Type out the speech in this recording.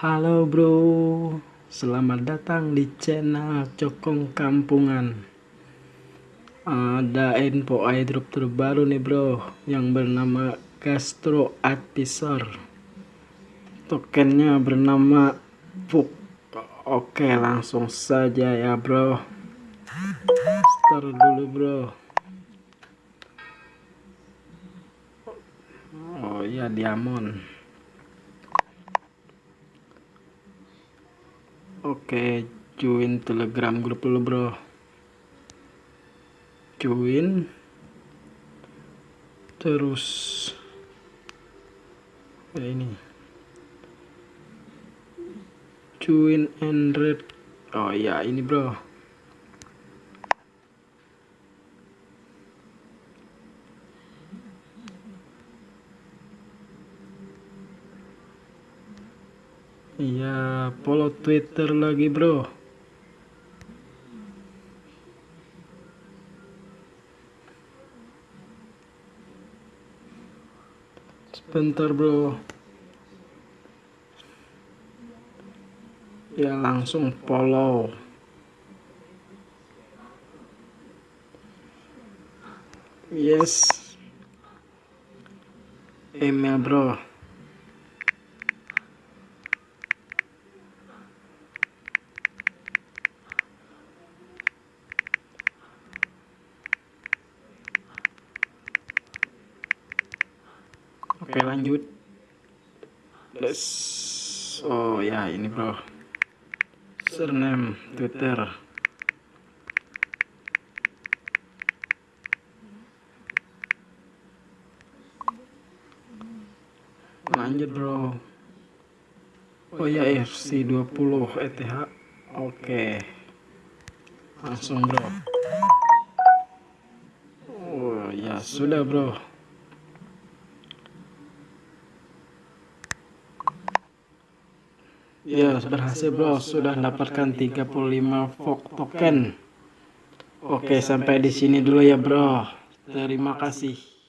Halo bro, selamat datang di channel Cokong Kampungan. Ada info airdrop terbaru nih bro, yang bernama Castro Advisor. Tokennya bernama Puk. Oke, langsung saja ya bro. Start dulu bro. Oh iya, diamond. Oke, join Telegram grup dulu, Bro. Join. Terus ya ini. Join and read. Oh ya, ini, Bro. Iya, follow Twitter lagi, bro. Sebentar, bro. Ya, langsung follow. Yes. Email, bro. Oke lanjut. Let's. Oh ya ini bro. Surname Twitter. Lanjut bro. Oh ya FC 20 ETH. Oke. Langsung bro. Oh ya sudah bro. Ya, berhasil bro, sudah dapatkan 35 Vogue token. Oke, sampai di sini dulu ya bro. Terima kasih.